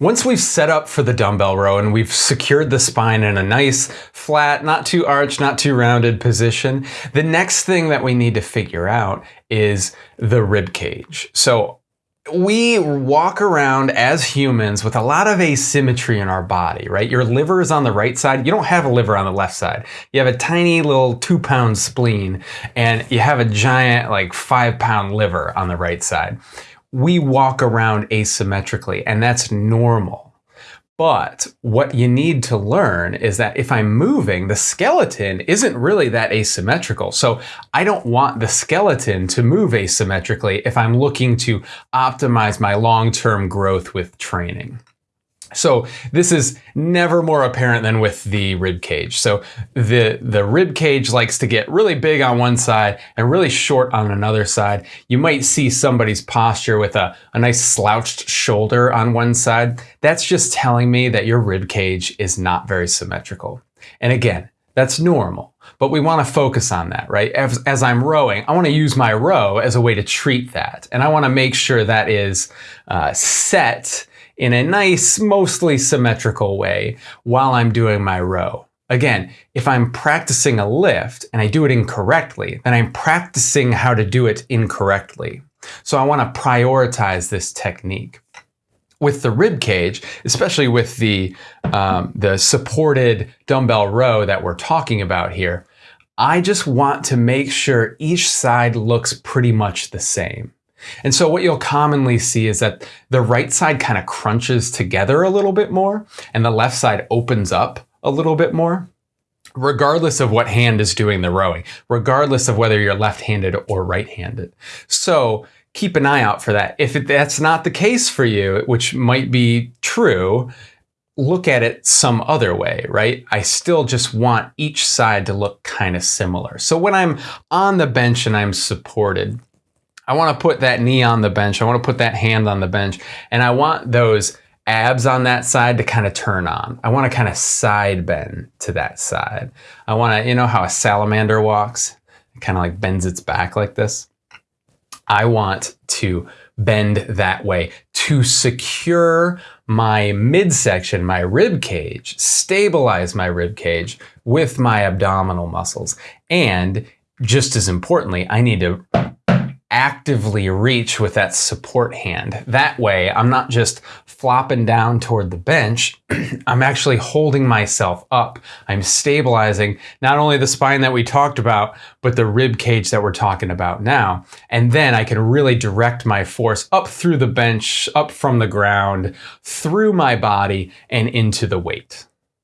Once we've set up for the dumbbell row and we've secured the spine in a nice, flat, not too arched, not too rounded position, the next thing that we need to figure out is the rib cage. So we walk around as humans with a lot of asymmetry in our body, right? Your liver is on the right side. You don't have a liver on the left side. You have a tiny little two pound spleen and you have a giant like five pound liver on the right side we walk around asymmetrically and that's normal. But what you need to learn is that if I'm moving, the skeleton isn't really that asymmetrical. So I don't want the skeleton to move asymmetrically if I'm looking to optimize my long-term growth with training. So this is never more apparent than with the rib cage. So the, the rib cage likes to get really big on one side and really short on another side. You might see somebody's posture with a, a nice slouched shoulder on one side. That's just telling me that your rib cage is not very symmetrical. And again, that's normal, but we want to focus on that, right? As, as I'm rowing, I want to use my row as a way to treat that. And I want to make sure that is uh, set in a nice, mostly symmetrical way while I'm doing my row. Again, if I'm practicing a lift and I do it incorrectly, then I'm practicing how to do it incorrectly. So I want to prioritize this technique. With the rib cage, especially with the, um, the supported dumbbell row that we're talking about here, I just want to make sure each side looks pretty much the same. And so what you'll commonly see is that the right side kind of crunches together a little bit more and the left side opens up a little bit more regardless of what hand is doing the rowing, regardless of whether you're left-handed or right-handed. So keep an eye out for that. If that's not the case for you, which might be true, look at it some other way, right? I still just want each side to look kind of similar. So when I'm on the bench and I'm supported, I want to put that knee on the bench. I want to put that hand on the bench. And I want those abs on that side to kind of turn on. I want to kind of side bend to that side. I want to, you know how a salamander walks? It kind of like bends its back like this. I want to bend that way to secure my midsection, my rib cage, stabilize my rib cage with my abdominal muscles. And just as importantly, I need to actively reach with that support hand. That way, I'm not just flopping down toward the bench, I'm actually holding myself up. I'm stabilizing not only the spine that we talked about, but the rib cage that we're talking about now. And then I can really direct my force up through the bench, up from the ground, through my body, and into the weight.